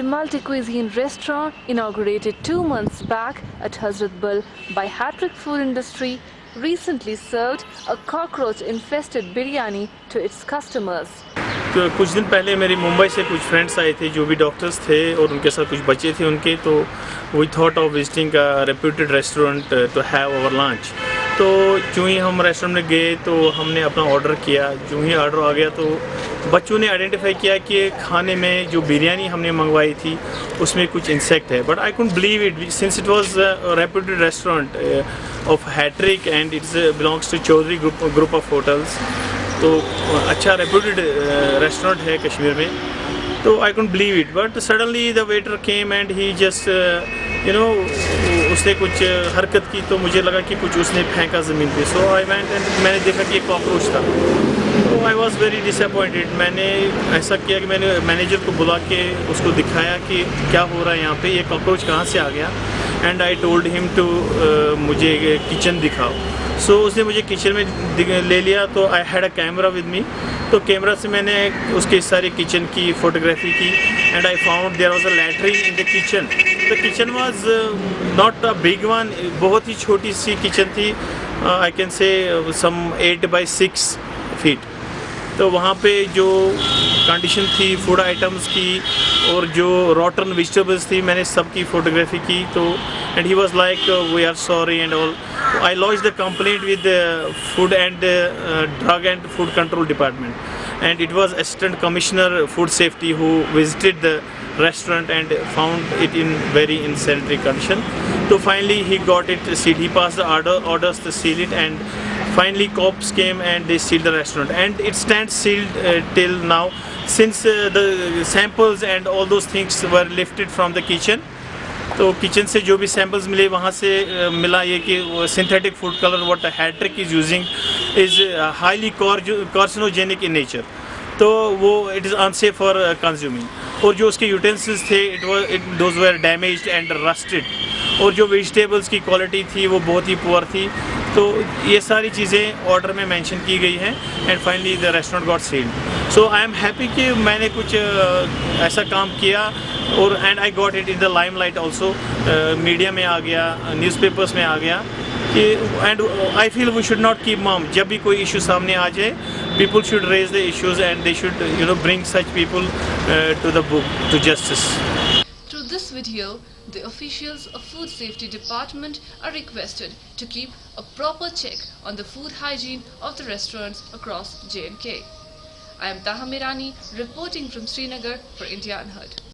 multi-cuisine restaurant inaugurated two months back at Hazratbal by Hattrick Food Industry recently served a cockroach-infested biryani to its customers. तो कुछ दिन पहले मेरी मुंबई से कुछ फ्रेंड्स आए थे जो भी डॉक्टर्स थे और उनके साथ कुछ बच्चे थे उनके तो we thought of visiting a reputed restaurant to have our lunch तो जो ही हम रेस्टोरेंट में गए तो हमने अपना ऑर्डर किया जो ही ऑर्डर आ गया तो बच्चों ने आइडेंटिफाई किया कि खाने में जो बिरयानी हमने मंगवाई थी उसमें कुछ इंसेक्ट है। But I couldn't believe it since it was reputed restaurant of Hattrick and its belongs to Chaudhary group group of hotels तो अच्छा रेप्यूटेड रेस्टोरेंट uh, है कश्मीर में। तो I couldn't believe it but suddenly the waiter came and he just you know उसने कुछ हरकत की तो मुझे लगा कि कुछ उसने फेंका ज़मीन पे। सो आई वेंट एंड मैंने देखा कि एक कॉकरोच था। आई वॉज़ वेरी डिसअपॉइंटेड मैंने ऐसा किया कि मैंने मैनेजर को बुला के उसको दिखाया कि क्या हो रहा है यहाँ पे ये कॉकरोच कहाँ से आ गया? And I told him to मुझे किचन दिखाओ। सो so, उसने मुझे किचन में ले लिया तो I had a camera with me तो कैमरा से मैंने उसके सारी किचन की फ़ोटोग्राफी की and I found there was a latrine in the kitchen the kitchen was not a big one बहुत ही छोटी सी किचन थी। I can say some eight by six feet तो वहाँ पे जो कंडीशन थी फ़ूड आइटम्स की और जो रॉटन वेजिटेबल्स थी, मैंने सब की। फोटोग्राफी की तो and he was like we are sorry and all I launch the complaint with food and drug and food control department and it was assistant commissioner food safety who visited the restaurant and found it in very insanitary condition तो finally he got it see he pass the orders the seal it and finally cops came and they sealed the restaurant. And it stands sealed uh, till now since uh, the samples and all those things were lifted from the kitchen. तो kitchen से जो भी samples मिले वहाँ से मिला ये कि synthetic food colour what Hattrick is using is highly carcinogenic in nature तो वो it is unsafe for consuming और जो उसके यूटेंसिल्स थे it was it those were damage and rusted और जो वेजिटेबल्स की क्वालिटी थी वो बहुत ही पुअर थी. तो ये सारी चीज़ें ऑर्डर में मेंशन की गई हैं and finally the restaurant got sealed so I am happy कि मैंने कुछ ऐसा काम किया, और and I got it in the limelight also media में आ गया न्यूज़पेपर्स में आ गया, कि and I feel we should not keep mum जब भी कोई इशू सामने आ जाए people should raise the issues and they should you know bring such people to the book to justice this video, the officials of Food Safety Department are requested to keep a proper check on the food hygiene of the restaurants across J&K. I am Taha Mirani reporting from Srinagar for India Unheard.